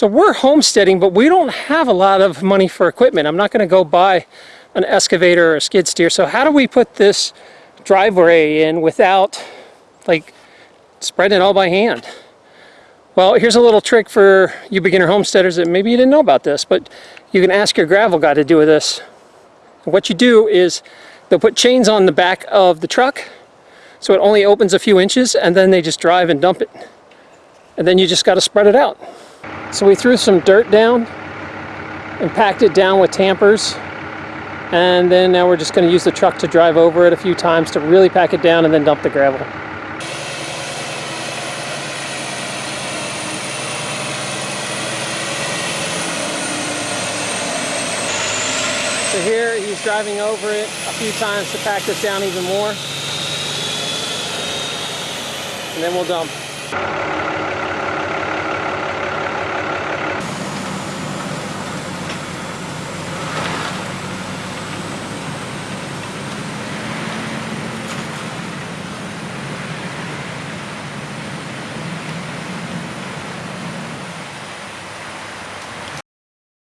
So we're homesteading, but we don't have a lot of money for equipment. I'm not going to go buy an excavator or a skid steer. So how do we put this driveway in without like spreading it all by hand? Well, here's a little trick for you beginner homesteaders that maybe you didn't know about this, but you can ask your gravel guy to do with this. What you do is they'll put chains on the back of the truck so it only opens a few inches and then they just drive and dump it. And then you just got to spread it out. So we threw some dirt down and packed it down with tampers. And then now we're just going to use the truck to drive over it a few times to really pack it down and then dump the gravel. So here he's driving over it a few times to pack this down even more. And then we'll dump.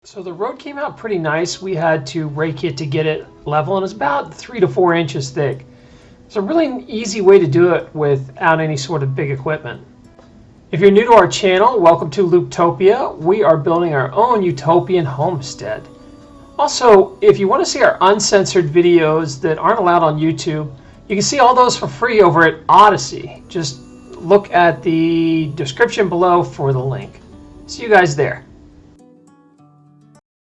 So the road came out pretty nice. We had to rake it to get it level and it's about three to four inches thick. It's a really easy way to do it without any sort of big equipment. If you're new to our channel, welcome to Looptopia. We are building our own utopian homestead. Also, if you want to see our uncensored videos that aren't allowed on YouTube, you can see all those for free over at Odysee. Just look at the description below for the link. See you guys there.